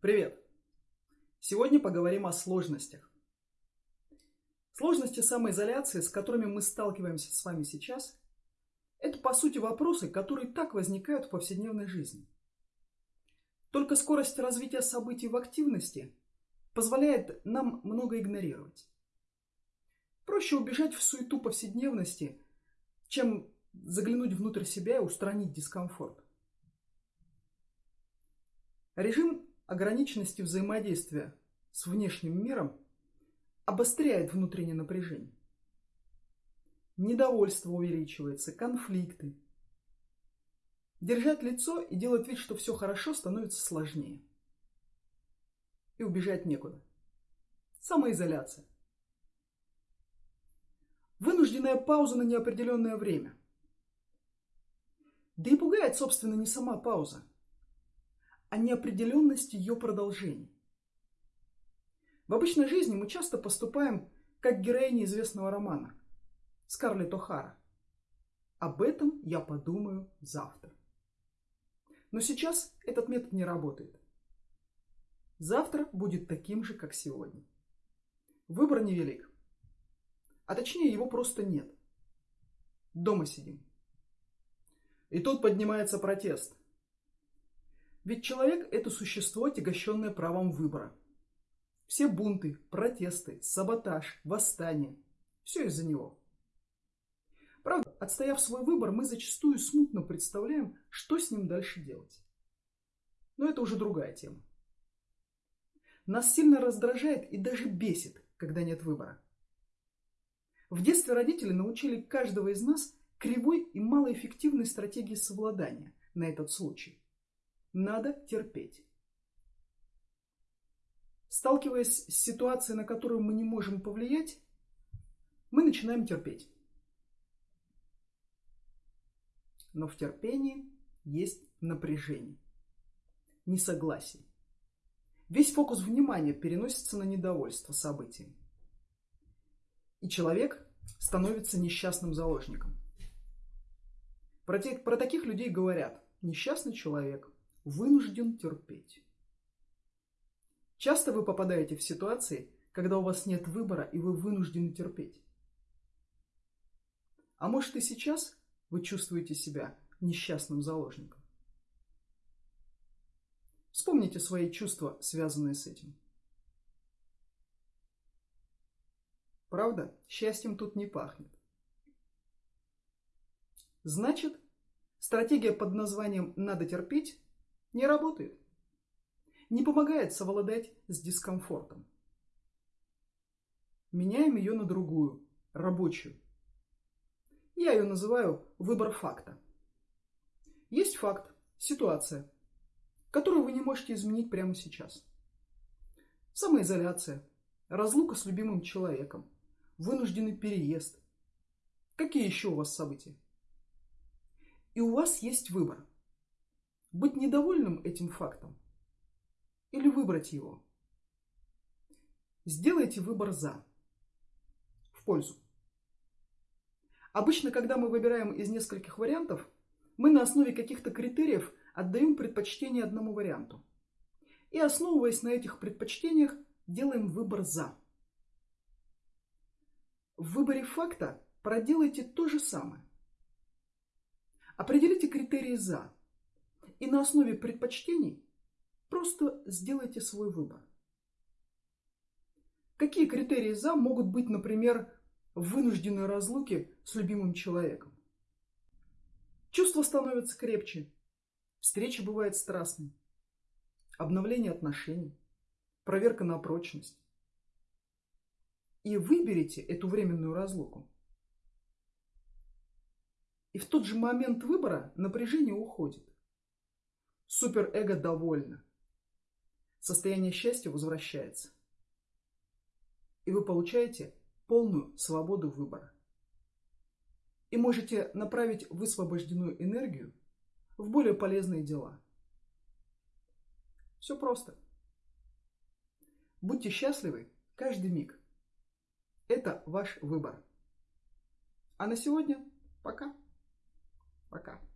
Привет! Сегодня поговорим о сложностях. Сложности самоизоляции, с которыми мы сталкиваемся с вами сейчас, это по сути вопросы, которые так возникают в повседневной жизни. Только скорость развития событий в активности позволяет нам много игнорировать. Проще убежать в суету повседневности, чем заглянуть внутрь себя и устранить дискомфорт. Режим ограниченности взаимодействия с внешним миром обостряет внутреннее напряжение. Недовольство увеличивается, конфликты. Держать лицо и делать вид, что все хорошо, становится сложнее. И убежать некуда. Самоизоляция. Вынужденная пауза на неопределенное время. Да и пугает, собственно, не сама пауза, а неопределенность ее продолжения. В обычной жизни мы часто поступаем как героини известного романа Скарлетт О'Хара. Об этом я подумаю завтра. Но сейчас этот метод не работает. Завтра будет таким же, как сегодня. Выбор невелик. А точнее, его просто нет. Дома сидим. И тут поднимается протест. Ведь человек – это существо, отягощенное правом выбора. Все бунты, протесты, саботаж, восстание – все из-за него. Правда, отстояв свой выбор, мы зачастую смутно представляем, что с ним дальше делать. Но это уже другая тема. Нас сильно раздражает и даже бесит, когда нет выбора. В детстве родители научили каждого из нас кривой и малоэффективной стратегии совладания на этот случай – надо терпеть. Сталкиваясь с ситуацией, на которую мы не можем повлиять, мы начинаем терпеть. Но в терпении есть напряжение, несогласие. Весь фокус внимания переносится на недовольство событием. И человек становится несчастным заложником. Про, те, про таких людей говорят несчастный человек – вынужден терпеть. Часто вы попадаете в ситуации, когда у вас нет выбора и вы вынуждены терпеть. А может и сейчас вы чувствуете себя несчастным заложником. Вспомните свои чувства, связанные с этим. Правда, счастьем тут не пахнет. Значит, стратегия под названием «надо терпеть» Не работает. Не помогает совладать с дискомфортом. Меняем ее на другую, рабочую. Я ее называю выбор факта. Есть факт, ситуация, которую вы не можете изменить прямо сейчас. Самоизоляция, разлука с любимым человеком, вынужденный переезд. Какие еще у вас события? И у вас есть выбор – быть недовольным этим фактом или выбрать его. Сделайте выбор «за», в пользу. Обычно, когда мы выбираем из нескольких вариантов, мы на основе каких-то критериев отдаем предпочтение одному варианту. И основываясь на этих предпочтениях, делаем выбор «за». В выборе факта проделайте то же самое. Определите критерии «за», и на основе предпочтений просто сделайте свой выбор. Какие критерии «за» могут быть, например, в вынужденной разлуке с любимым человеком? Чувства становятся крепче, встреча бывает страстной, обновление отношений, проверка на прочность. И выберите эту временную разлуку. И в тот же момент выбора напряжение уходит. Суперэго довольно. Состояние счастья возвращается. И вы получаете полную свободу выбора. И можете направить высвобожденную энергию в более полезные дела. Все просто. Будьте счастливы каждый миг. Это ваш выбор. А на сегодня пока. Пока.